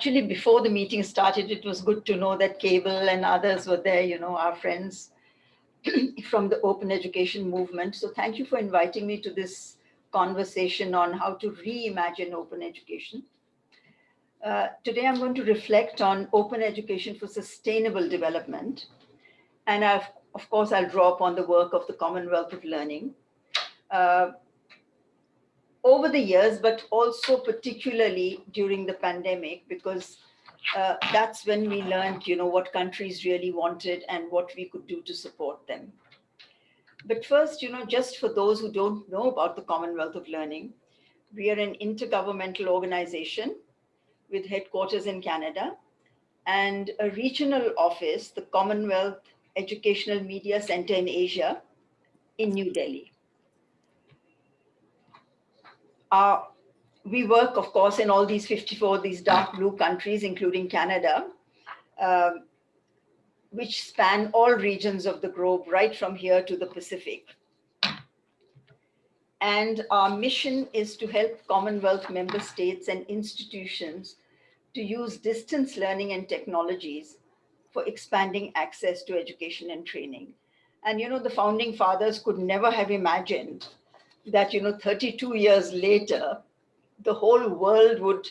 actually, before the meeting started, it was good to know that Cable and others were there, you know, our friends from the open education movement. So thank you for inviting me to this conversation on how to reimagine open education. Uh, today, I'm going to reflect on open education for sustainable development. And I've, of course, I'll draw upon the work of the Commonwealth of Learning. Uh, over the years, but also particularly during the pandemic, because uh, that's when we learned, you know, what countries really wanted and what we could do to support them. But first, you know, just for those who don't know about the Commonwealth of Learning, we are an intergovernmental organization with headquarters in Canada and a regional office, the Commonwealth Educational Media Center in Asia in New Delhi. Uh, we work, of course, in all these 54, these dark blue countries, including Canada, uh, which span all regions of the globe, right from here to the Pacific. And our mission is to help Commonwealth member states and institutions to use distance learning and technologies for expanding access to education and training. And you know, the founding fathers could never have imagined that, you know, 32 years later, the whole world would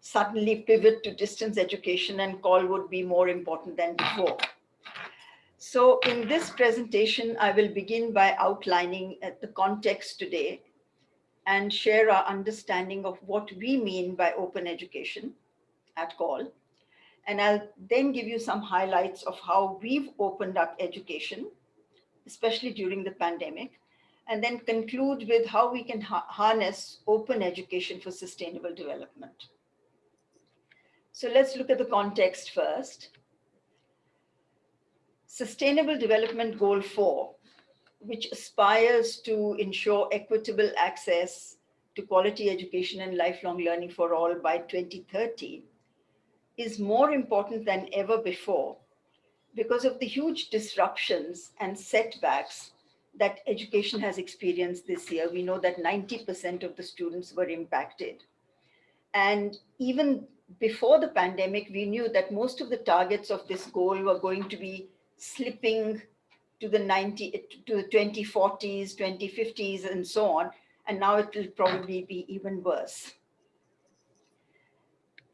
suddenly pivot to distance education and COL would be more important than before. So in this presentation, I will begin by outlining uh, the context today and share our understanding of what we mean by open education at COL. And I'll then give you some highlights of how we've opened up education, especially during the pandemic, and then conclude with how we can ha harness open education for sustainable development. So let's look at the context first. Sustainable Development Goal 4, which aspires to ensure equitable access to quality education and lifelong learning for all by 2030, is more important than ever before because of the huge disruptions and setbacks that education has experienced this year. We know that 90% of the students were impacted. And even before the pandemic, we knew that most of the targets of this goal were going to be slipping to the 90, to the 2040s, 2050s, and so on. And now it will probably be even worse.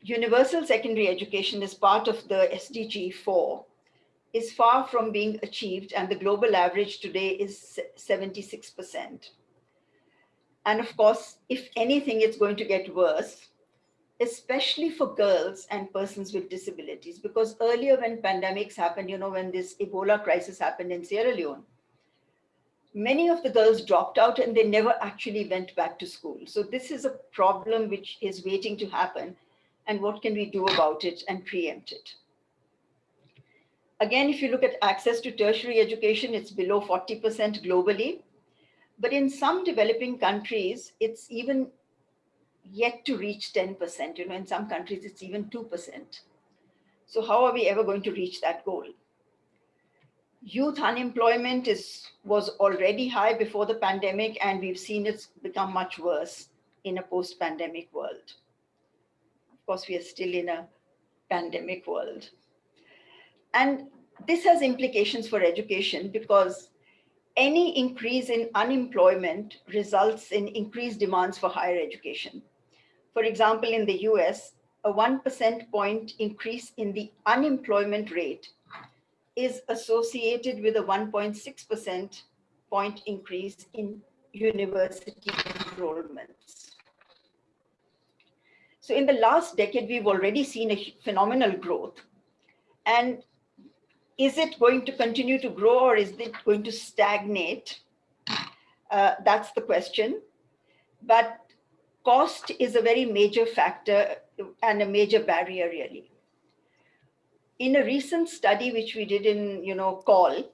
Universal secondary education is part of the SDG 4 is far from being achieved and the global average today is 76%. And of course, if anything, it's going to get worse, especially for girls and persons with disabilities, because earlier when pandemics happened, you know, when this Ebola crisis happened in Sierra Leone, many of the girls dropped out and they never actually went back to school. So this is a problem which is waiting to happen and what can we do about it and preempt it. Again, if you look at access to tertiary education, it's below 40% globally. But in some developing countries, it's even yet to reach 10%. You know, in some countries, it's even 2%. So how are we ever going to reach that goal? Youth unemployment is was already high before the pandemic, and we've seen it's become much worse in a post-pandemic world. Of course, we are still in a pandemic world. And this has implications for education because any increase in unemployment results in increased demands for higher education. For example, in the US, a 1% point increase in the unemployment rate is associated with a 1.6% point increase in university enrollments. So in the last decade, we've already seen a phenomenal growth. And is it going to continue to grow or is it going to stagnate? Uh, that's the question. But cost is a very major factor and a major barrier really. In a recent study which we did in, you know, COL,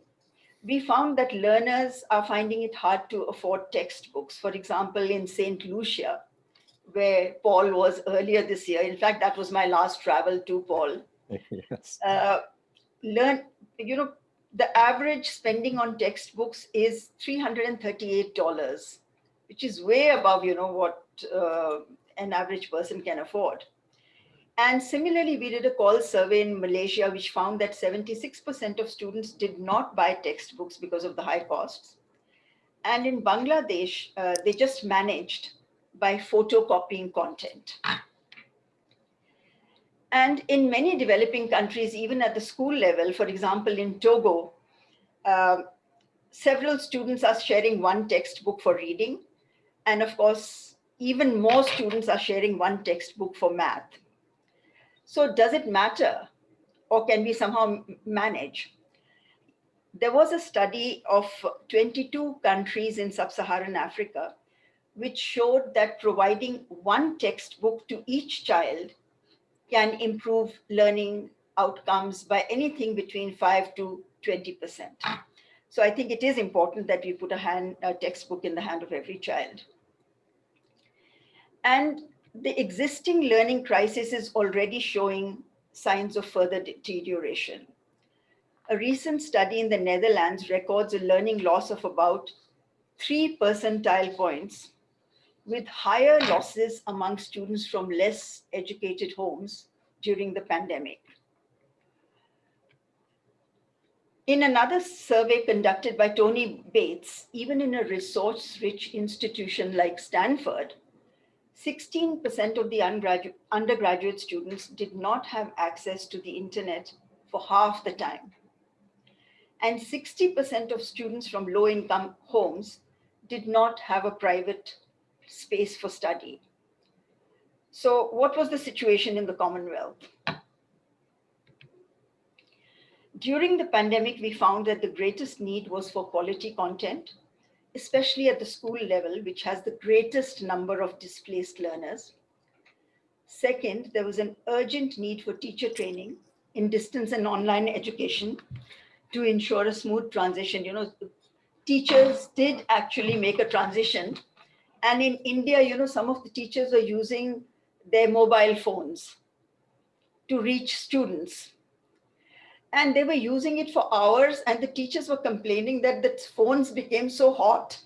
we found that learners are finding it hard to afford textbooks. For example, in St. Lucia, where Paul was earlier this year. In fact, that was my last travel to Paul. yes. Uh, learn, you know, the average spending on textbooks is $338, which is way above, you know, what uh, an average person can afford. And similarly, we did a COL survey in Malaysia, which found that 76% of students did not buy textbooks because of the high costs. And in Bangladesh, uh, they just managed by photocopying content. And in many developing countries, even at the school level, for example, in Togo, uh, several students are sharing one textbook for reading. And of course, even more students are sharing one textbook for math. So does it matter or can we somehow manage? There was a study of 22 countries in sub-Saharan Africa, which showed that providing one textbook to each child can improve learning outcomes by anything between 5 to 20%. So I think it is important that we put a, hand, a textbook in the hand of every child. And the existing learning crisis is already showing signs of further deterioration. A recent study in the Netherlands records a learning loss of about three percentile points with higher losses among students from less educated homes during the pandemic. In another survey conducted by Tony Bates, even in a resource-rich institution like Stanford, 16% of the undergraduate students did not have access to the internet for half the time. And 60% of students from low income homes did not have a private space for study. So what was the situation in the Commonwealth? During the pandemic, we found that the greatest need was for quality content especially at the school level, which has the greatest number of displaced learners. Second, there was an urgent need for teacher training in distance and online education to ensure a smooth transition. You know, teachers did actually make a transition. And in India, you know, some of the teachers are using their mobile phones to reach students and they were using it for hours and the teachers were complaining that the phones became so hot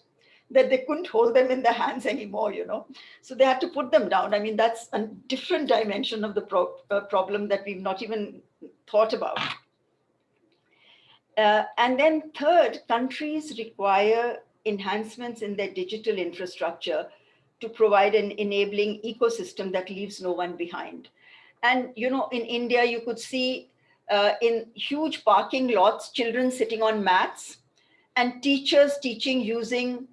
that they couldn't hold them in their hands anymore, you know. So they had to put them down. I mean, that's a different dimension of the pro uh, problem that we've not even thought about. Uh, and then third, countries require enhancements in their digital infrastructure to provide an enabling ecosystem that leaves no one behind. And, you know, in India, you could see uh, in huge parking lots, children sitting on mats, and teachers teaching using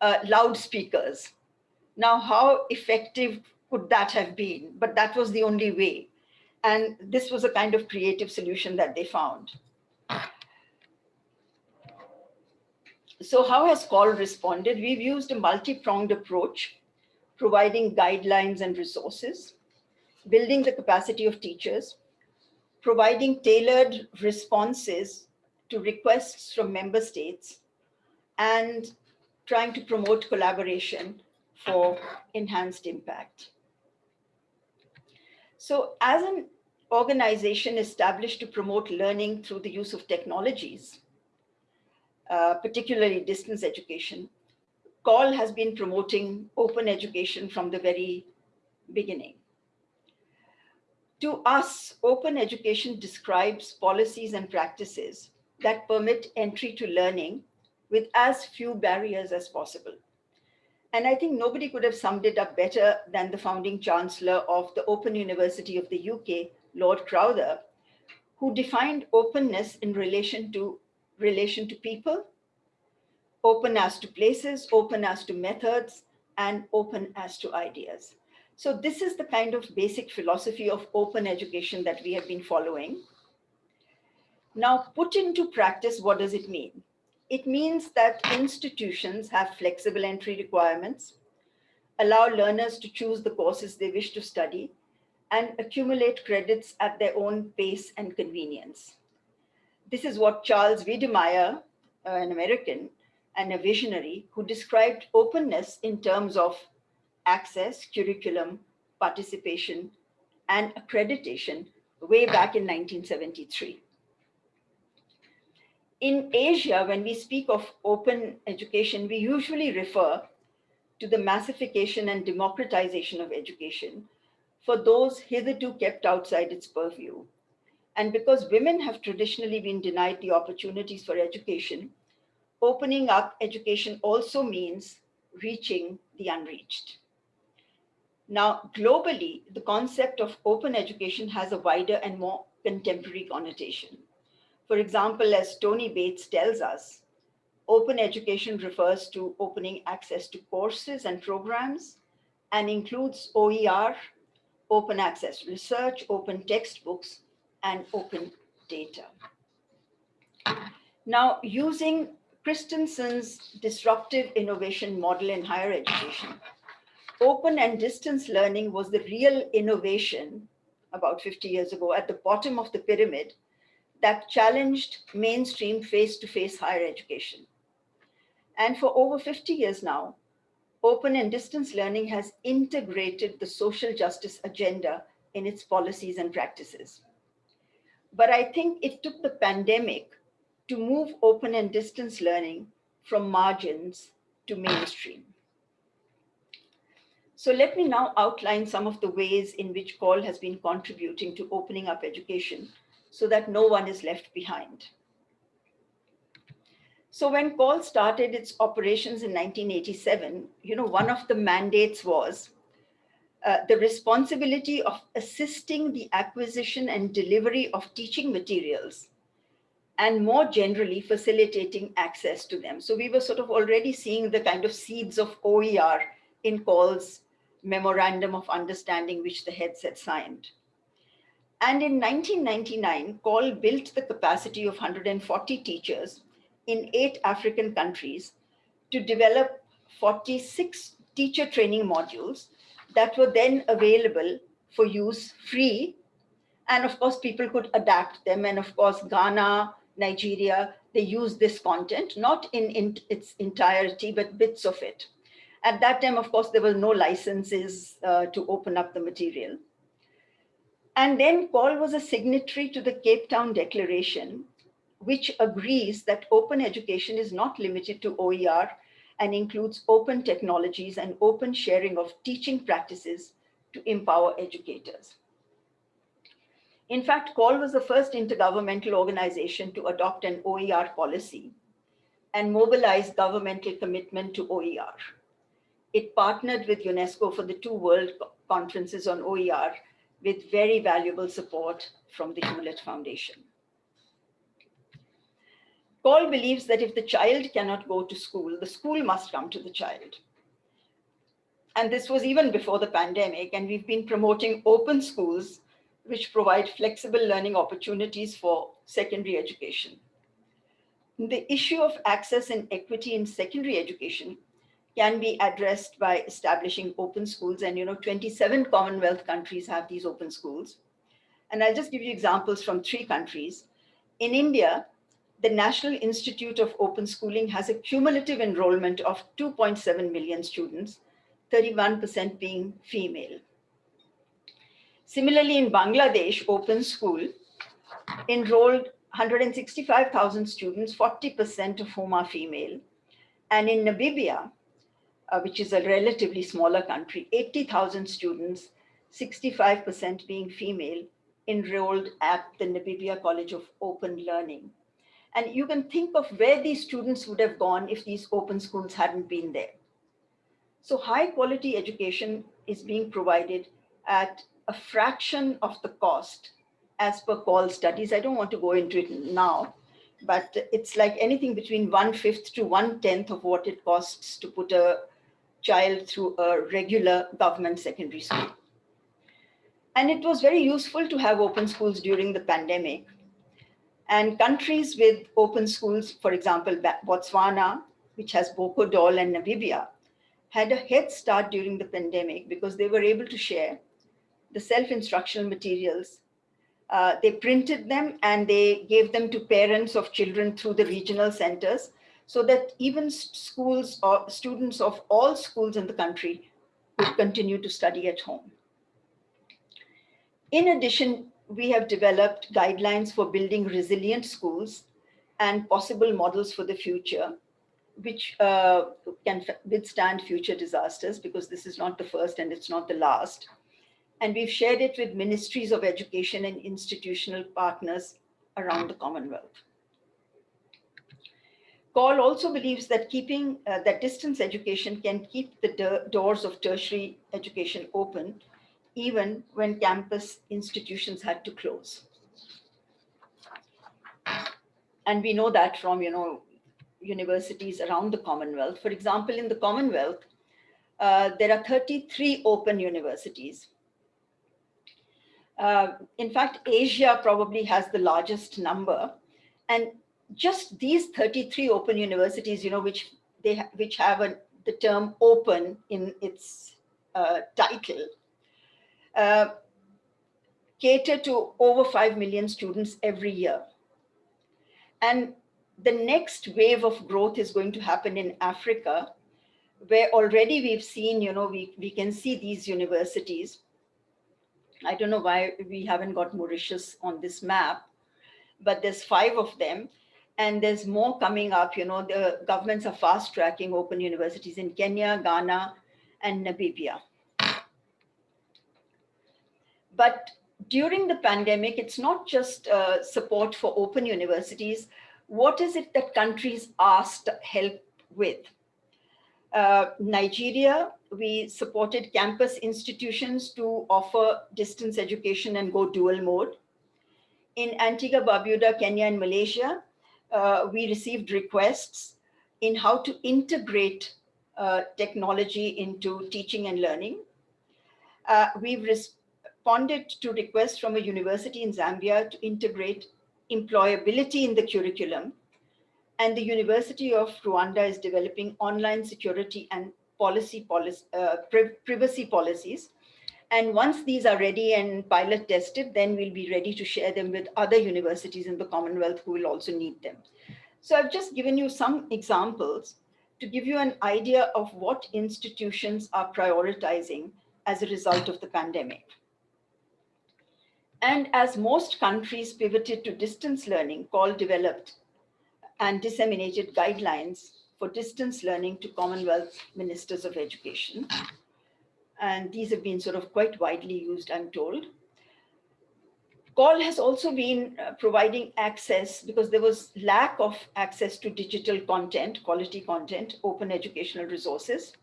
uh, loudspeakers. Now, how effective could that have been? But that was the only way. And this was a kind of creative solution that they found. So how has COL responded? We've used a multi-pronged approach, providing guidelines and resources, building the capacity of teachers, providing tailored responses to requests from member states and trying to promote collaboration for enhanced impact. So as an organization established to promote learning through the use of technologies, uh, particularly distance education, COL has been promoting open education from the very beginning. To us, open education describes policies and practices that permit entry to learning with as few barriers as possible. And I think nobody could have summed it up better than the founding chancellor of the Open University of the UK, Lord Crowther, who defined openness in relation to relation to people, open as to places, open as to methods, and open as to ideas. So this is the kind of basic philosophy of open education that we have been following. Now put into practice, what does it mean? It means that institutions have flexible entry requirements, allow learners to choose the courses they wish to study, and accumulate credits at their own pace and convenience. This is what Charles Wedemeyer, uh, an American and a visionary, who described openness in terms of access, curriculum, participation, and accreditation way back in 1973. In Asia, when we speak of open education, we usually refer to the massification and democratization of education for those hitherto kept outside its purview. And because women have traditionally been denied the opportunities for education, opening up education also means reaching the unreached. Now, globally, the concept of open education has a wider and more contemporary connotation. For example, as Tony Bates tells us, open education refers to opening access to courses and programs and includes OER, open access research, open textbooks, and open data. Now, using Christensen's disruptive innovation model in higher education, open and distance learning was the real innovation about 50 years ago at the bottom of the pyramid that challenged mainstream face-to-face -face higher education. And for over 50 years now, open and distance learning has integrated the social justice agenda in its policies and practices. But I think it took the pandemic to move open and distance learning from margins to mainstream. So let me now outline some of the ways in which COL has been contributing to opening up education so that no one is left behind. So when COL started its operations in 1987, you know, one of the mandates was uh, the responsibility of assisting the acquisition and delivery of teaching materials and more generally facilitating access to them. So we were sort of already seeing the kind of seeds of OER in COL's memorandum of understanding which the heads had signed. And in 1999, COL built the capacity of 140 teachers in eight African countries to develop 46 teacher training modules that were then available for use free. And of course, people could adapt them. And of course, Ghana, Nigeria, they use this content, not in, in its entirety, but bits of it. At that time, of course, there were no licenses uh, to open up the material. And then COL was a signatory to the Cape Town Declaration, which agrees that open education is not limited to OER and includes open technologies and open sharing of teaching practices to empower educators. In fact, COL was the first intergovernmental organization to adopt an OER policy and mobilize governmental commitment to OER. It partnered with UNESCO for the two world conferences on OER with very valuable support from the Hewlett Foundation. COL believes that if the child cannot go to school, the school must come to the child. And this was even before the pandemic, and we've been promoting open schools, which provide flexible learning opportunities for secondary education. The issue of access and equity in secondary education can be addressed by establishing open schools. And you know, 27 Commonwealth countries have these open schools. And I'll just give you examples from three countries. In India, the National Institute of Open Schooling has a cumulative enrollment of 2.7 million students, 31% being female. Similarly, in Bangladesh, Open School enrolled 165,000 students, 40% of whom are female. And in Namibia, uh, which is a relatively smaller country, 80,000 students, 65% being female, enrolled at the Namibia College of Open Learning. And you can think of where these students would have gone if these open schools hadn't been there. So high quality education is being provided at a fraction of the cost as per COL studies. I don't want to go into it now, but it's like anything between one fifth to one tenth of what it costs to put a child through a regular government secondary school. And it was very useful to have open schools during the pandemic and countries with open schools, for example, Botswana, which has BOCODOL and Namibia, had a head start during the pandemic because they were able to share the self-instructional materials. Uh, they printed them and they gave them to parents of children through the regional centers so that even schools or students of all schools in the country could continue to study at home. In addition, we have developed guidelines for building resilient schools and possible models for the future, which uh, can withstand future disasters because this is not the first and it's not the last. and we've shared it with ministries of education and institutional partners around the Commonwealth. COL also believes that keeping uh, that distance education can keep the doors of tertiary education open even when campus institutions had to close. And we know that from, you know, universities around the Commonwealth. For example, in the Commonwealth, uh, there are 33 open universities. Uh, in fact, Asia probably has the largest number. And just these 33 open universities, you know, which they which have a, the term open in its uh, title, uh, cater to over 5 million students every year. And the next wave of growth is going to happen in Africa, where already we've seen, you know, we, we can see these universities. I don't know why we haven't got Mauritius on this map, but there's five of them. And there's more coming up, you know, the governments are fast tracking open universities in Kenya, Ghana, and Namibia. But during the pandemic, it's not just uh, support for open universities. What is it that countries asked help with? Uh, Nigeria, we supported campus institutions to offer distance education and go dual mode. In Antigua, Barbuda, Kenya, and Malaysia, uh, we received requests in how to integrate uh, technology into teaching and learning. Uh, we've responded to requests from a university in Zambia to integrate employability in the curriculum. And the University of Rwanda is developing online security and policy, policy uh, pri privacy policies. And once these are ready and pilot tested, then we'll be ready to share them with other universities in the Commonwealth who will also need them. So I've just given you some examples to give you an idea of what institutions are prioritizing as a result of the pandemic. And as most countries pivoted to distance learning, COL developed and disseminated guidelines for distance learning to Commonwealth Ministers of Education. And these have been sort of quite widely used, I'm told. COL has also been uh, providing access because there was lack of access to digital content, quality content, open educational resources.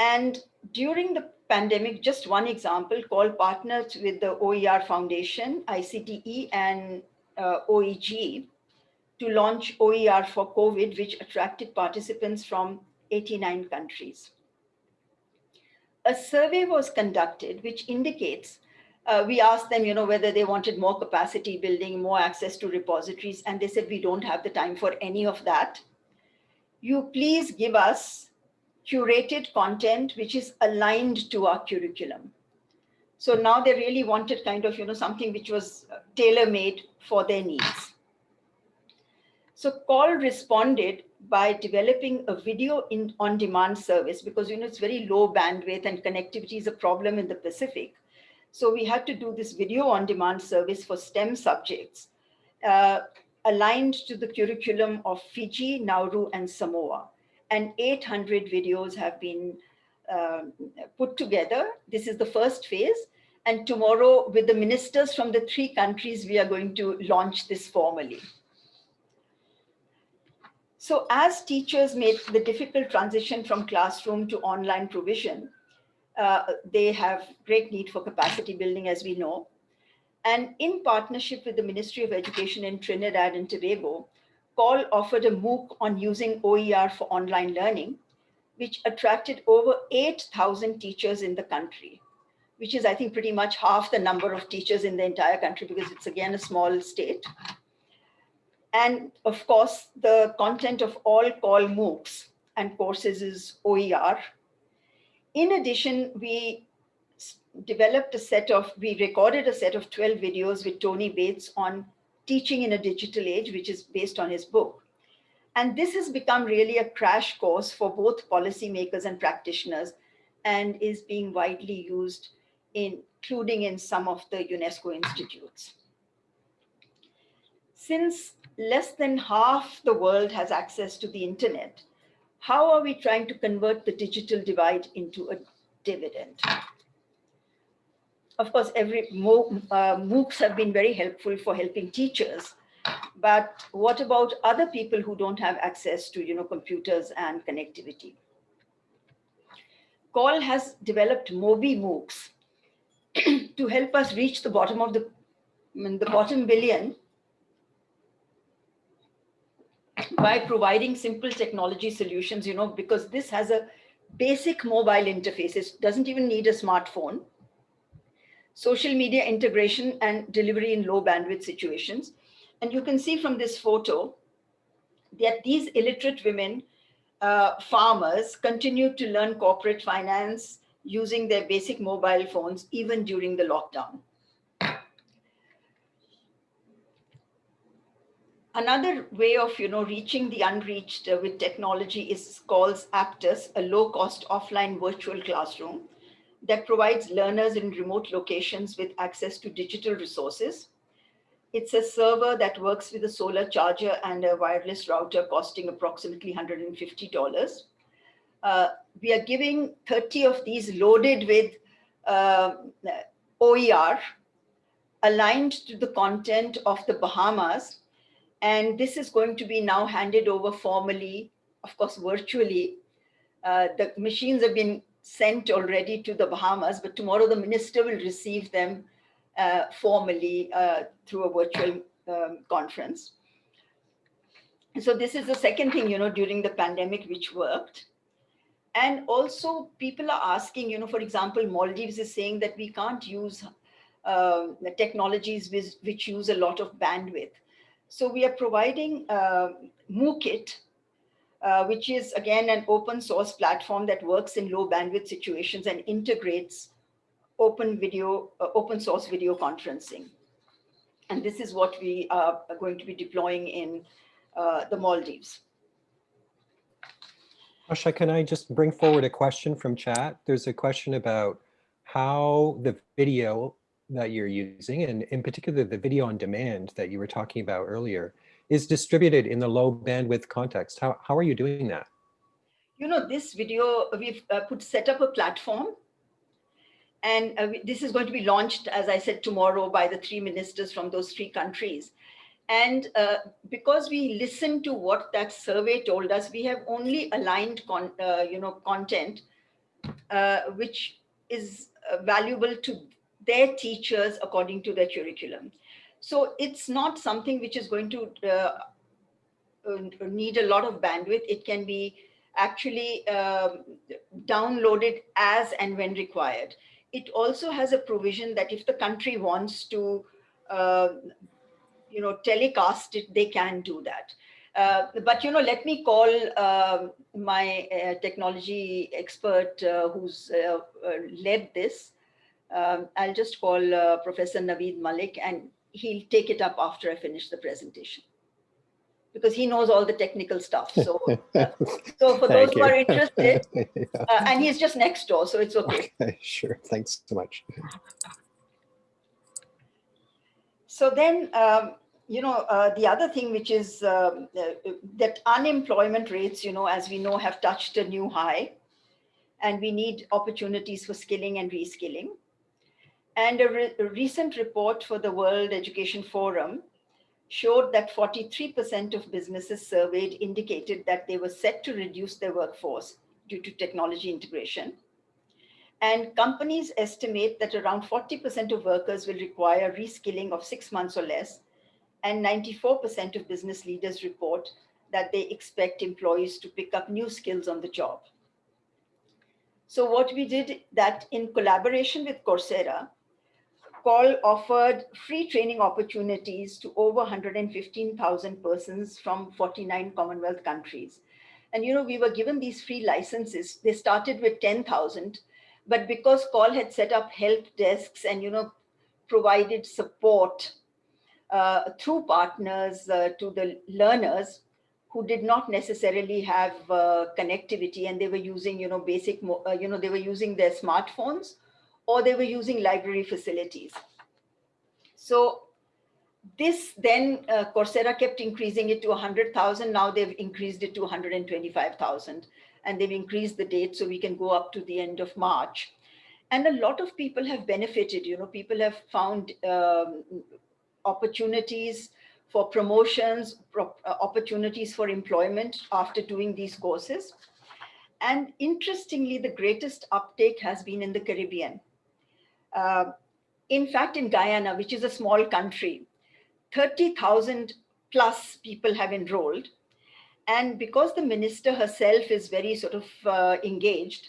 And during the pandemic, just one example, COL partnered with the OER Foundation, ICDE and uh, OEG to launch OER for COVID, which attracted participants from 89 countries. A survey was conducted, which indicates, uh, we asked them, you know, whether they wanted more capacity building, more access to repositories, and they said, we don't have the time for any of that. You please give us curated content which is aligned to our curriculum. So now they really wanted kind of, you know, something which was uh, tailor-made for their needs. So COL responded by developing a video in on-demand service because, you know, it's very low bandwidth and connectivity is a problem in the Pacific. So we had to do this video on-demand service for STEM subjects uh, aligned to the curriculum of Fiji, Nauru, and Samoa and 800 videos have been uh, put together. This is the first phase. And tomorrow with the ministers from the three countries, we are going to launch this formally. So as teachers make the difficult transition from classroom to online provision, uh, they have great need for capacity building, as we know. And in partnership with the Ministry of Education in Trinidad and Tobago, COL offered a MOOC on using OER for online learning, which attracted over 8,000 teachers in the country, which is, I think, pretty much half the number of teachers in the entire country because it's, again, a small state. And of course, the content of all COL MOOCs and courses is OER. In addition, we developed a set of, we recorded a set of 12 videos with Tony Bates on Teaching in a Digital Age, which is based on his book. And this has become really a crash course for both policymakers and practitioners and is being widely used, in, including in some of the UNESCO institutes. Since less than half the world has access to the internet, how are we trying to convert the digital divide into a dividend? Of course, every uh, MOOCs have been very helpful for helping teachers. But what about other people who don't have access to, you know, computers and connectivity? COL has developed Mobi MOOCs to help us reach the bottom of the, the bottom billion by providing simple technology solutions, you know, because this has a basic mobile interface. It doesn't even need a smartphone. Social media integration and delivery in low bandwidth situations. And you can see from this photo that these illiterate women, uh, farmers, continue to learn corporate finance using their basic mobile phones, even during the lockdown. Another way of you know, reaching the unreached with technology is called Aptus, a low-cost offline virtual classroom that provides learners in remote locations with access to digital resources. It's a server that works with a solar charger and a wireless router costing approximately $150. Uh, we are giving 30 of these loaded with uh, OER aligned to the content of the Bahamas and this is going to be now handed over formally, of course, virtually. Uh, the machines have been sent already to the Bahamas, but tomorrow the minister will receive them uh, formally uh, through a virtual um, conference. So this is the second thing, you know, during the pandemic, which worked. And also people are asking, you know, for example, Maldives is saying that we can't use uh, the technologies which, which use a lot of bandwidth. So we are providing uh, MOOKit, uh, which is again an open source platform that works in low bandwidth situations and integrates open video, uh, open source video conferencing. And this is what we are going to be deploying in uh, the Maldives. Asha, can I just bring forward a question from chat? There's a question about how the video that you're using, and in particular the video on demand that you were talking about earlier, is distributed in the low bandwidth context. How, how are you doing that? You know, this video, we've uh, put set up a platform and uh, this is going to be launched, as I said, tomorrow by the three ministers from those three countries. And uh, because we listened to what that survey told us, we have only aligned con uh, you know, content uh, which is uh, valuable to their teachers according to their curriculum. So it's not something which is going to uh, uh, need a lot of bandwidth. It can be actually um, downloaded as and when required. It also has a provision that if the country wants to, uh, you know, telecast it, they can do that. Uh, but you know, let me call uh, my uh, technology expert uh, who's uh, led this, um, I'll just call uh, Professor Naveed Malik and he'll take it up after I finish the presentation because he knows all the technical stuff. So, uh, so for those who are interested, yeah. uh, and he's just next door, so it's okay. Sure, thanks so much. So then, um, you know, uh, the other thing which is um, uh, that unemployment rates, you know, as we know, have touched a new high and we need opportunities for skilling and reskilling. And a, re a recent report for the World Education Forum showed that 43% of businesses surveyed indicated that they were set to reduce their workforce due to technology integration. And companies estimate that around 40% of workers will require reskilling of six months or less. And 94% of business leaders report that they expect employees to pick up new skills on the job. So what we did that in collaboration with Coursera, COL offered free training opportunities to over 115,000 persons from 49 Commonwealth countries. And, you know, we were given these free licenses. They started with 10,000, but because COL had set up help desks and, you know, provided support uh, through partners uh, to the learners who did not necessarily have uh, connectivity and they were using, you know, basic, uh, you know, they were using their smartphones or they were using library facilities. So this then uh, Coursera kept increasing it to 100,000. Now they've increased it to 125,000 and they've increased the date so we can go up to the end of March. And a lot of people have benefited, you know, people have found um, opportunities for promotions, pro uh, opportunities for employment after doing these courses. And interestingly, the greatest uptake has been in the Caribbean. Uh, in fact, in Guyana, which is a small country, 30,000 plus people have enrolled. And because the minister herself is very sort of uh, engaged,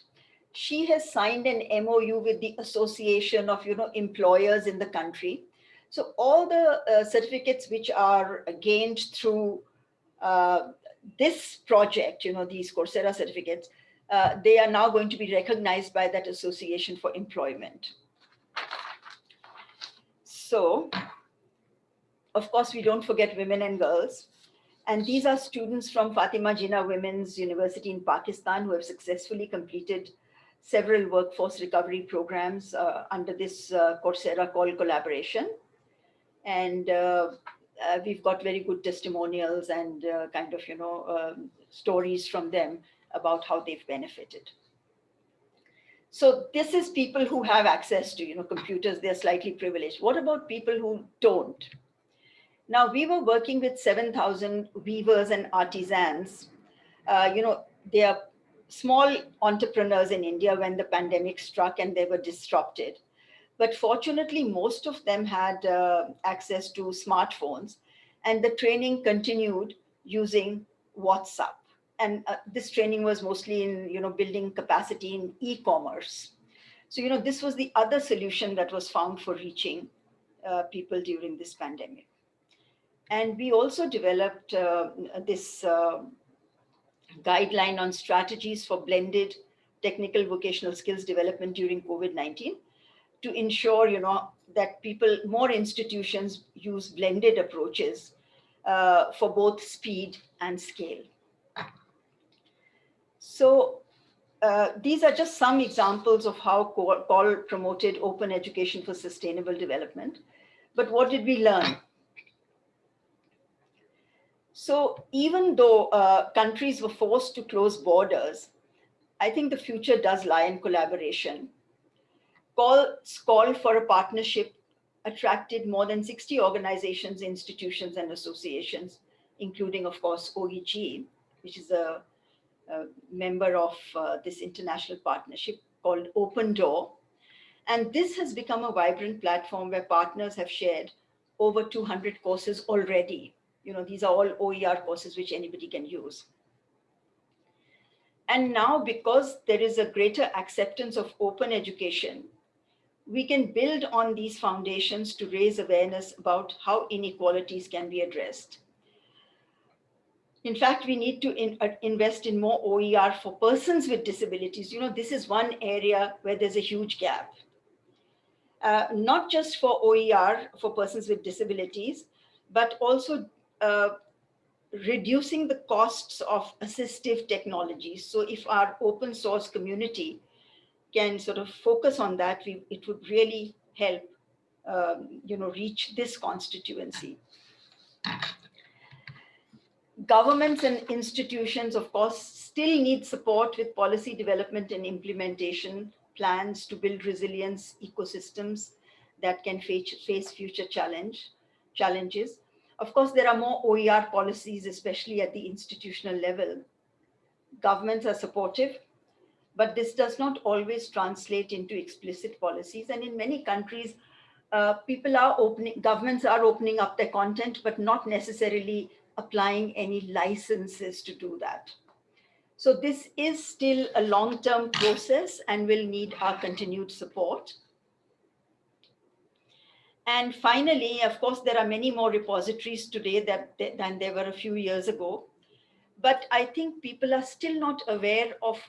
she has signed an MOU with the Association of you know, Employers in the country. So all the uh, certificates which are gained through uh, this project, you know, these Coursera certificates, uh, they are now going to be recognized by that Association for Employment. So, of course, we don't forget women and girls. And these are students from Fatima Jinnah Women's University in Pakistan who have successfully completed several workforce recovery programs uh, under this uh, Coursera COL collaboration. And uh, uh, we've got very good testimonials and uh, kind of, you know, um, stories from them about how they've benefited. So this is people who have access to, you know, computers, they're slightly privileged. What about people who don't? Now we were working with 7,000 weavers and artisans. Uh, you know, they are small entrepreneurs in India when the pandemic struck and they were disrupted. But fortunately, most of them had uh, access to smartphones and the training continued using WhatsApp and uh, this training was mostly in, you know, building capacity in e-commerce. So, you know, this was the other solution that was found for reaching uh, people during this pandemic. And we also developed uh, this uh, guideline on strategies for blended technical vocational skills development during COVID-19 to ensure, you know, that people, more institutions use blended approaches uh, for both speed and scale. So uh, these are just some examples of how COL promoted open education for sustainable development. But what did we learn? So even though uh, countries were forced to close borders, I think the future does lie in collaboration. COL's call for a partnership attracted more than 60 organizations, institutions, and associations, including, of course, OEG, which is a member of uh, this international partnership called Open Door. And this has become a vibrant platform where partners have shared over 200 courses already. You know, these are all OER courses which anybody can use. And now because there is a greater acceptance of open education, we can build on these foundations to raise awareness about how inequalities can be addressed. In fact, we need to in, uh, invest in more OER for persons with disabilities. You know, this is one area where there's a huge gap. Uh, not just for OER for persons with disabilities, but also uh, reducing the costs of assistive technologies. So if our open source community can sort of focus on that, we, it would really help, um, you know, reach this constituency governments and institutions, of course, still need support with policy development and implementation plans to build resilience ecosystems that can face, face future challenge, challenges. Of course, there are more OER policies, especially at the institutional level. Governments are supportive, but this does not always translate into explicit policies. And in many countries, uh, people are opening, governments are opening up their content, but not necessarily applying any licenses to do that. So this is still a long-term process and will need our continued support. And finally, of course, there are many more repositories today that, than there were a few years ago. But I think people are still not aware of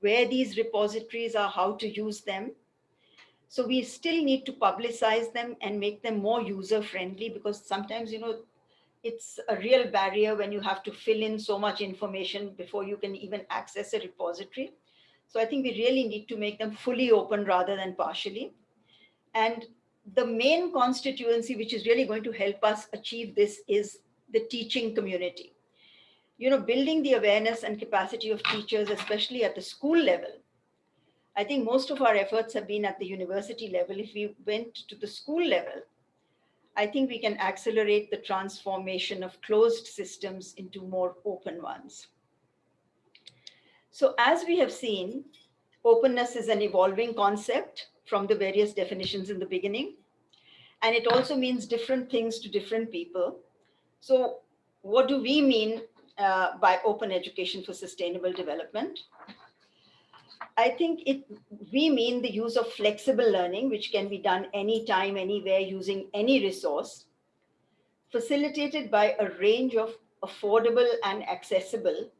where these repositories are, how to use them. So we still need to publicize them and make them more user friendly because sometimes, you know, it's a real barrier when you have to fill in so much information before you can even access a repository. So I think we really need to make them fully open rather than partially. And the main constituency, which is really going to help us achieve this is the teaching community. You know, building the awareness and capacity of teachers, especially at the school level, I think most of our efforts have been at the university level. If we went to the school level, I think we can accelerate the transformation of closed systems into more open ones. So as we have seen, openness is an evolving concept from the various definitions in the beginning. And it also means different things to different people. So what do we mean uh, by open education for sustainable development? I think it we mean the use of flexible learning, which can be done anytime, anywhere, using any resource, facilitated by a range of affordable and accessible,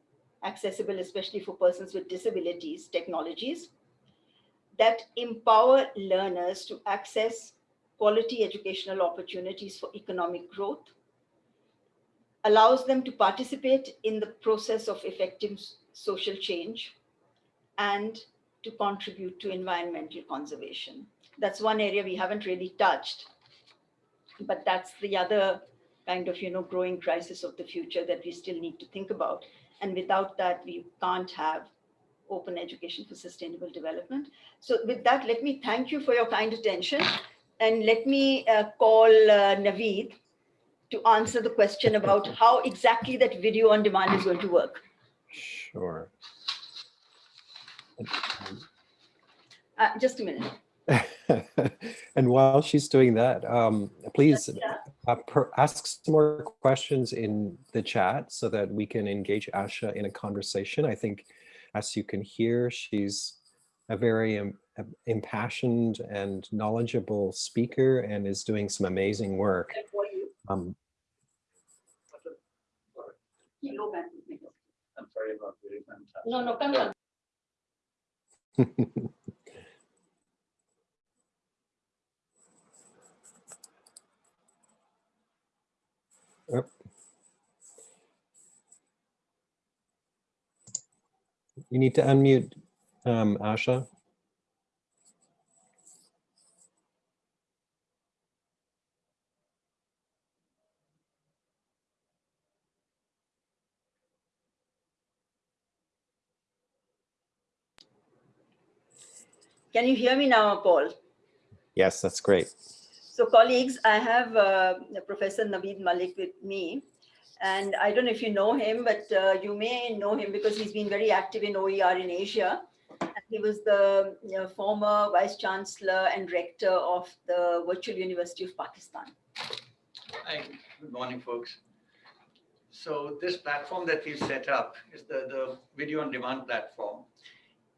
accessible especially for persons with disabilities, technologies, that empower learners to access quality educational opportunities for economic growth, allows them to participate in the process of effective social change, and to contribute to environmental conservation. That's one area we haven't really touched, but that's the other kind of, you know, growing crisis of the future that we still need to think about. And without that, we can't have open education for sustainable development. So with that, let me thank you for your kind attention. And let me uh, call uh, Naveed to answer the question about how exactly that video on demand is going to work. Sure. Uh, just a minute. and while she's doing that, um, please uh, per, ask some more questions in the chat so that we can engage Asha in a conversation. I think, as you can hear, she's a very um, impassioned and knowledgeable speaker and is doing some amazing work. Um, I'm sorry about the No, no, come on. Yep. You need to unmute um, Asha. Can you hear me now, Paul? Yes, that's great. So colleagues, I have uh, Professor Naveed Malik with me. And I don't know if you know him, but uh, you may know him because he's been very active in OER in Asia. And he was the you know, former Vice Chancellor and Rector of the Virtual University of Pakistan. Hi, good morning, folks. So this platform that we've set up is the, the video on demand platform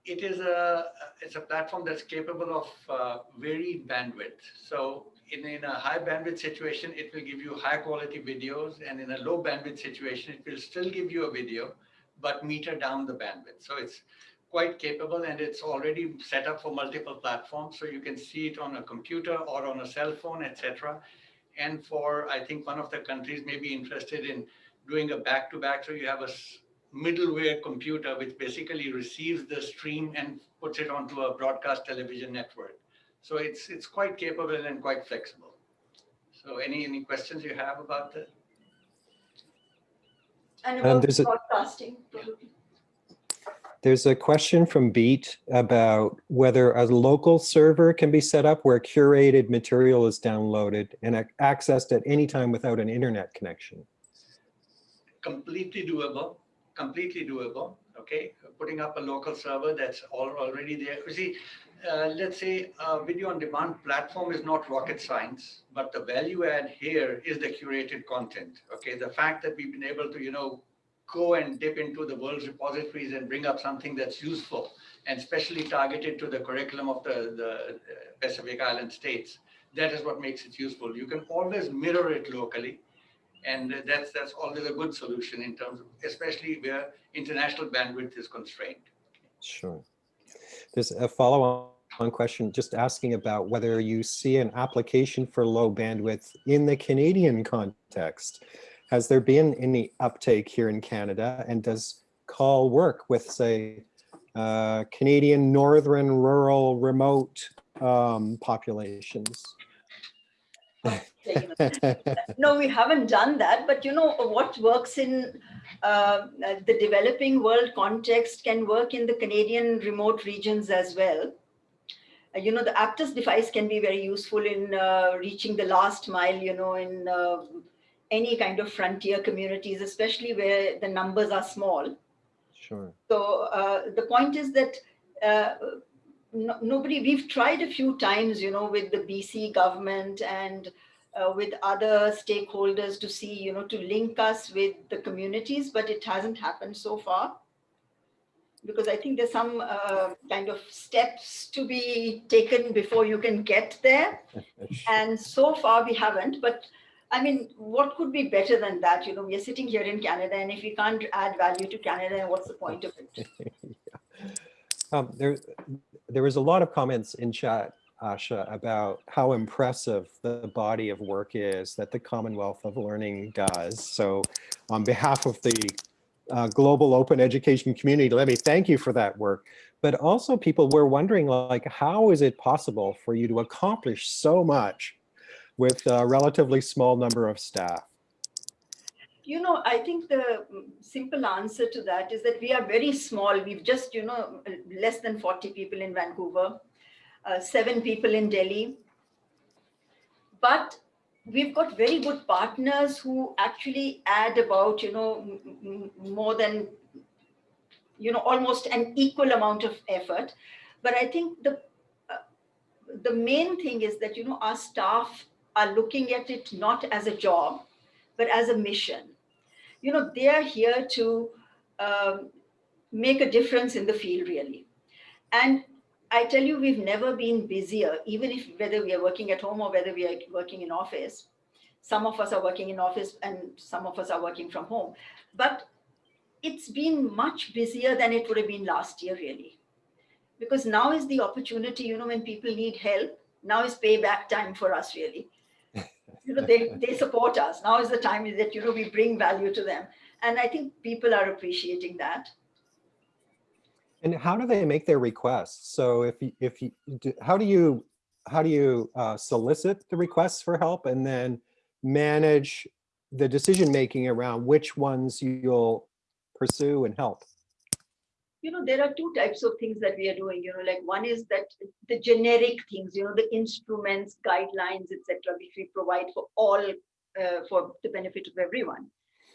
it is a it's a platform that's capable of uh, varied bandwidth. So in, in a high bandwidth situation, it will give you high quality videos, and in a low bandwidth situation, it will still give you a video, but meter down the bandwidth. So it's quite capable, and it's already set up for multiple platforms. So you can see it on a computer or on a cell phone, etc. And for I think one of the countries may be interested in doing a back to back. So you have a middleware computer, which basically receives the stream and puts it onto a broadcast television network. So it's it's quite capable and quite flexible. So any any questions you have about that? And um, about there's a- broadcasting. probably. There's a question from Beat about whether a local server can be set up where curated material is downloaded and accessed at any time without an internet connection. Completely doable completely doable. Okay, putting up a local server that's all already there. You see, uh, let's say a video on demand platform is not rocket science, but the value add here is the curated content. Okay, the fact that we've been able to, you know, go and dip into the world's repositories and bring up something that's useful and specially targeted to the curriculum of the, the uh, Pacific Island states. That is what makes it useful. You can always mirror it locally and that's that's always a good solution in terms of, especially where international bandwidth is constrained. Sure. There's a follow-on question just asking about whether you see an application for low bandwidth in the Canadian context. Has there been any uptake here in Canada and does COL work with say uh, Canadian northern rural remote um, populations? no, we haven't done that. But you know what works in uh, the developing world context can work in the Canadian remote regions as well. Uh, you know, the Aptus device can be very useful in uh, reaching the last mile, you know, in uh, any kind of frontier communities, especially where the numbers are small. Sure. So uh, the point is that uh, no, nobody, we've tried a few times, you know, with the BC government and uh, with other stakeholders to see, you know, to link us with the communities, but it hasn't happened so far. Because I think there's some uh, kind of steps to be taken before you can get there. And so far we haven't, but I mean, what could be better than that? You know, we are sitting here in Canada and if we can't add value to Canada, what's the point of it? Yeah. Um, there, there was a lot of comments in chat, Asha, about how impressive the body of work is that the Commonwealth of Learning does. So on behalf of the uh, global open education community, let me thank you for that work. But also people were wondering like, how is it possible for you to accomplish so much with a relatively small number of staff? You know, I think the mm, simple answer to that is that we are very small. We've just, you know, less than 40 people in Vancouver, uh, seven people in Delhi. But we've got very good partners who actually add about, you know, more than, you know, almost an equal amount of effort. But I think the uh, the main thing is that, you know, our staff are looking at it not as a job, but as a mission you know, they are here to um, make a difference in the field really. And I tell you, we've never been busier, even if whether we are working at home or whether we are working in office. Some of us are working in office and some of us are working from home. But it's been much busier than it would have been last year, really. Because now is the opportunity, you know, when people need help, now is payback time for us, really you know, they, they support us. Now is the time that, you know, we bring value to them. And I think people are appreciating that. And how do they make their requests? So if you, if you, how do you, how do you uh, solicit the requests for help and then manage the decision making around which ones you'll pursue and help? You know, there are two types of things that we are doing, you know, like one is that the generic things, you know, the instruments, guidelines, etc., which we provide for all, uh, for the benefit of everyone.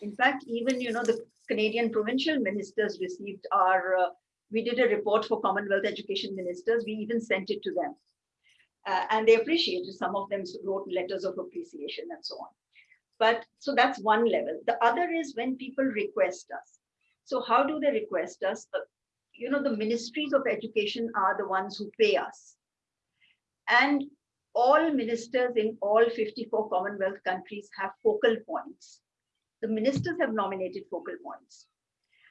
In fact, even, you know, the Canadian provincial ministers received our, uh, we did a report for Commonwealth education ministers. We even sent it to them. Uh, and they appreciated, some of them wrote letters of appreciation and so on. But so that's one level. The other is when people request us. So how do they request us? You know, the ministries of education are the ones who pay us. And all ministers in all 54 Commonwealth countries have focal points. The ministers have nominated focal points.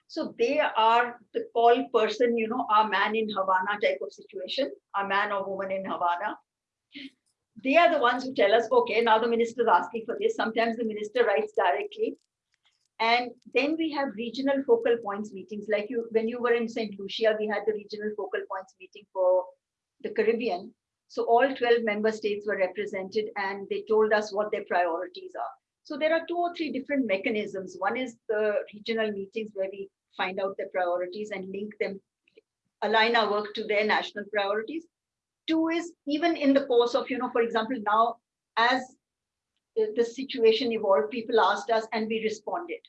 So they are the COL person, you know, our man in Havana type of situation, our man or woman in Havana. They are the ones who tell us, okay, now the minister is asking for this. Sometimes the minister writes directly. And then we have regional focal points meetings. Like you, when you were in St. Lucia, we had the regional focal points meeting for the Caribbean. So all 12 member states were represented and they told us what their priorities are. So there are two or three different mechanisms. One is the regional meetings where we find out their priorities and link them, align our work to their national priorities. Two is even in the course of, you know, for example, now as the situation evolved, people asked us and we responded.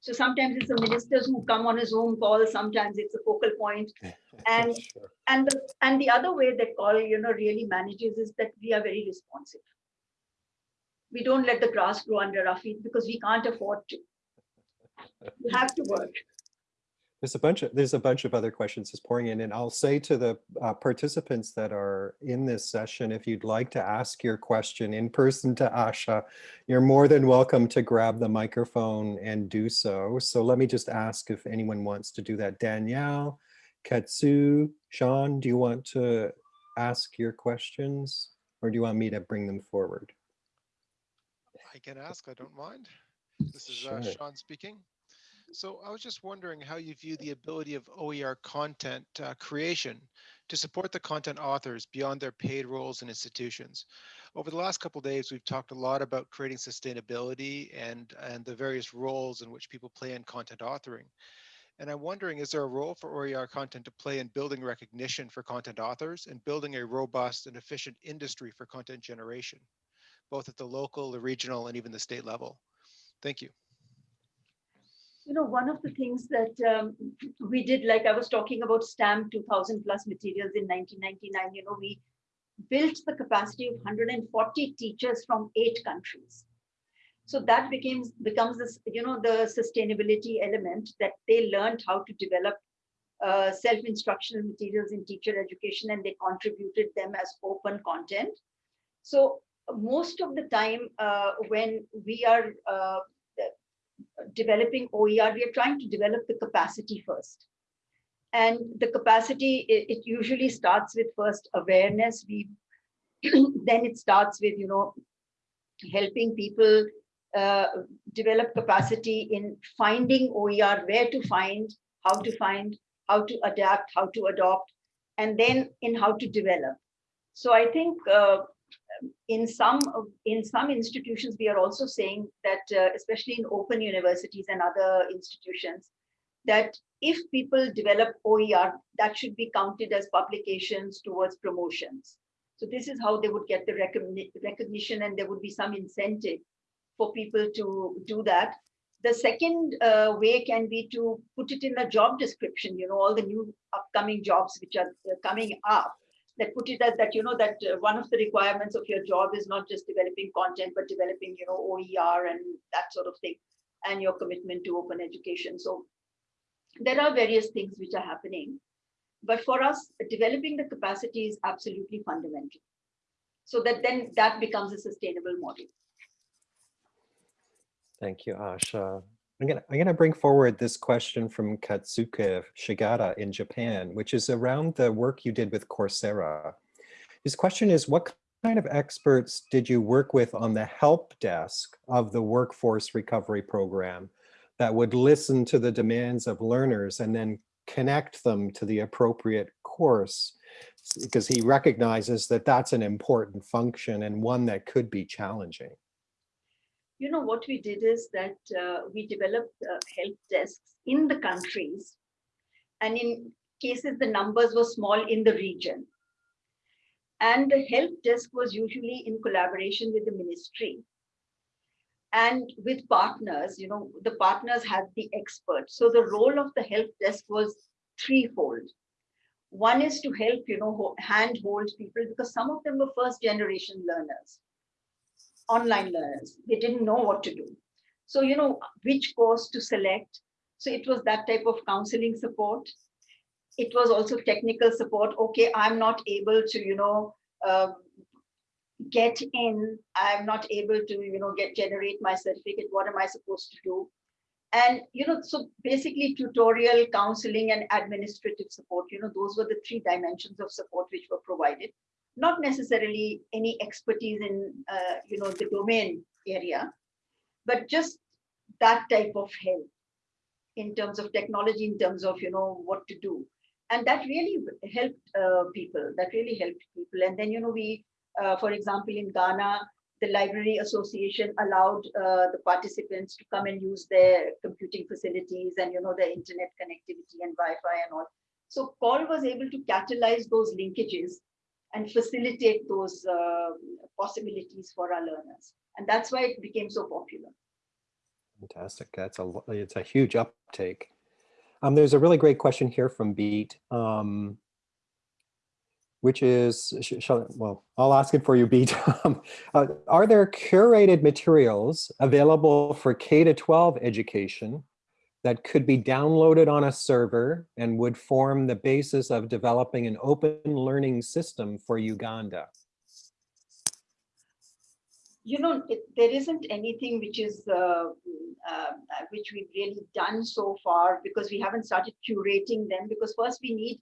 So sometimes it's the ministers who come on a Zoom call, sometimes it's a focal point. And Sure. and the and the other way that COL, you know, really manages is that we are very responsive. We don't let the grass grow under our feet because we can't afford to. We have to work. There's a bunch of, there's a bunch of other questions just pouring in and I'll say to the uh, participants that are in this session, if you'd like to ask your question in person to Asha, you're more than welcome to grab the microphone and do so. So let me just ask if anyone wants to do that. Danielle, Katsu, Sean, do you want to ask your questions or do you want me to bring them forward? I can ask, I don't mind. This is uh, Sean speaking. So I was just wondering how you view the ability of OER content uh, creation to support the content authors beyond their paid roles in institutions. Over the last couple days, we've talked a lot about creating sustainability and, and the various roles in which people play in content authoring. And I'm wondering, is there a role for OER content to play in building recognition for content authors and building a robust and efficient industry for content generation, both at the local, the regional, and even the state level? Thank you. You know, one of the things that um, we did, like I was talking about STAMP 2000 plus materials in 1999, you know, we built the capacity of 140 teachers from eight countries. So that becomes becomes this, you know, the sustainability element that they learned how to develop uh, self-instructional materials in teacher education and they contributed them as open content. So most of the time uh, when we are uh, developing OER, we are trying to develop the capacity first. And the capacity, it, it usually starts with first awareness. We then it starts with, you know, helping people uh, develop capacity in finding OER, where to find, how to find, how to adapt, how to adopt, and then in how to develop. So I think uh, in some in some institutions, we are also saying that, uh, especially in open universities and other institutions, that if people develop OER, that should be counted as publications towards promotions. So this is how they would get the recognition and there would be some incentive for people to do that. The second uh, way can be to put it in a job description, you know, all the new upcoming jobs which are uh, coming up that put it as that, you know, that uh, one of the requirements of your job is not just developing content, but developing, you know, OER and that sort of thing, and your commitment to open education. So there are various things which are happening. But for us, developing the capacity is absolutely fundamental. So that then that becomes a sustainable model. Thank you, Asha. I'm gonna, I'm gonna bring forward this question from Katsuke Shigeta in Japan, which is around the work you did with Coursera. His question is, what kind of experts did you work with on the help desk of the workforce recovery program that would listen to the demands of learners and then connect them to the appropriate course? Because he recognizes that that's an important function and one that could be challenging you know, what we did is that uh, we developed uh, help desks in the countries. And in cases, the numbers were small in the region. And the help desk was usually in collaboration with the ministry and with partners, you know, the partners had the experts. So the role of the help desk was threefold. One is to help, you know, handhold people because some of them were first generation learners online learners. They didn't know what to do. So, you know, which course to select. So it was that type of counseling support. It was also technical support. Okay, I'm not able to, you know, uh, get in. I'm not able to, you know, get generate my certificate. What am I supposed to do? And, you know, so basically tutorial, counseling, and administrative support, you know, those were the three dimensions of support which were provided not necessarily any expertise in uh, you know the domain area, but just that type of help in terms of technology, in terms of you know what to do, and that really helped uh, people. That really helped people. And then you know we, uh, for example, in Ghana, the Library Association allowed uh, the participants to come and use their computing facilities and you know their internet connectivity and Wi-Fi and all. So COL was able to catalyze those linkages and facilitate those uh, possibilities for our learners. And that's why it became so popular. Fantastic. That's a it's a huge uptake. Um, there's a really great question here from Beat, um, which is, shall, well, I'll ask it for you, Beat. Um, uh, are there curated materials available for K to 12 education that could be downloaded on a server and would form the basis of developing an open learning system for Uganda? You know, it, there isn't anything which is uh, uh, which we've really done so far because we haven't started curating them because first we need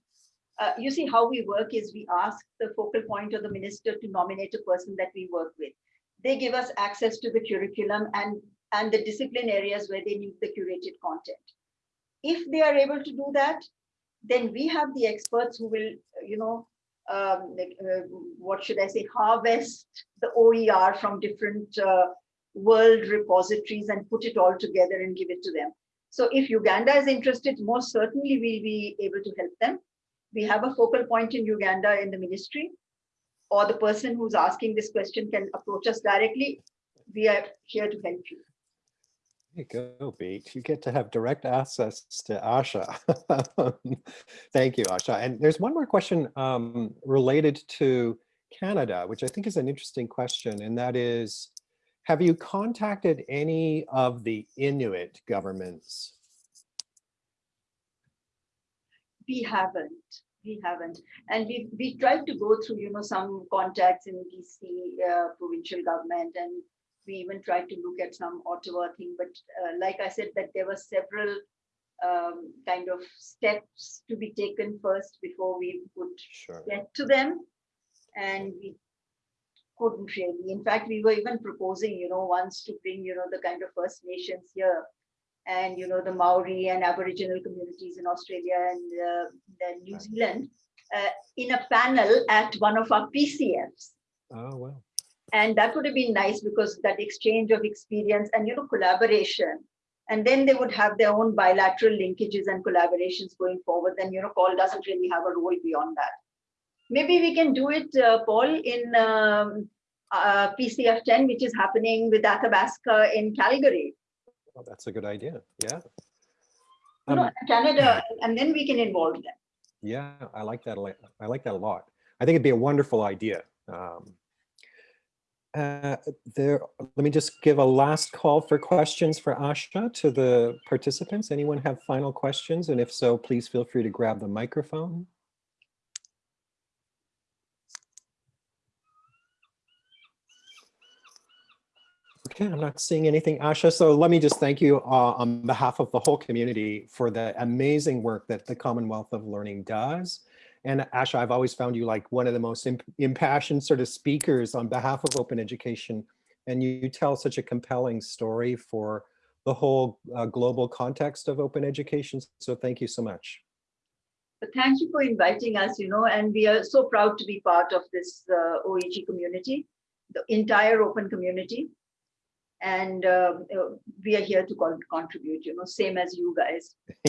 uh, you see how we work is we ask the focal point or the minister to nominate a person that we work with. They give us access to the curriculum and and the discipline areas where they need the curated content. If they are able to do that, then we have the experts who will, you know, um, uh, what should I say, harvest the OER from different uh, world repositories and put it all together and give it to them. So if Uganda is interested, most certainly we'll be able to help them. We have a focal point in Uganda in the ministry, or the person who's asking this question can approach us directly. We are here to help you. There you go, Beat. You get to have direct access to Asha. Thank you, Asha. And there's one more question um, related to Canada, which I think is an interesting question, and that is, have you contacted any of the Inuit governments? We haven't, we haven't. And we, we tried to go through, you know, some contacts in BC uh, provincial government and we even tried to look at some Ottawa thing, but uh, like I said, that there were several um, kind of steps to be taken first before we could Sure. get to them. And we couldn't really. In fact, we were even proposing, you know, once to bring, you know, the kind of First Nations here and, you know, the Maori and Aboriginal communities in Australia and uh, then New Zealand uh, in a panel at one of our PCFs. Oh, well. And that would have been nice because that exchange of experience and, you know, collaboration. And then they would have their own bilateral linkages and collaborations going forward. Then, you know, Paul doesn't really have a role beyond that. Maybe we can do it, uh, Paul, in um, uh, PCF 10, which is happening with Athabasca in Calgary, Well, that's a good idea. Yeah. Um, Canada, and then we can involve them. Yeah, I like that. a lot. I like that a lot. I think it'd be a wonderful idea. Um, uh, there, let me just give a last call for questions for Asha to the participants. Anyone have final questions? And if so, please feel free to grab the microphone. Okay, I'm not seeing anything, Asha. So let me just thank you uh, on behalf of the whole community for the amazing work that the Commonwealth of Learning does. And Asha, I've always found you like one of the most imp- impassioned sort of speakers on behalf of open education. And you, you tell such a compelling story for the whole uh, global context of open education. So thank you so much. But thank you for inviting us, you know, and we are so proud to be part of this uh, OEG community, the entire open community. And um, uh, we are here to con- contribute, you know, same as you guys.